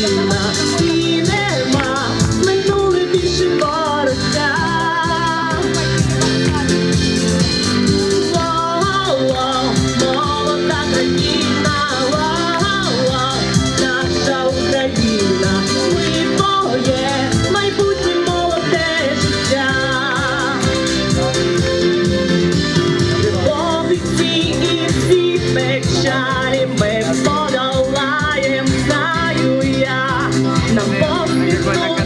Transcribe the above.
країна, і нема минули більше. Everybody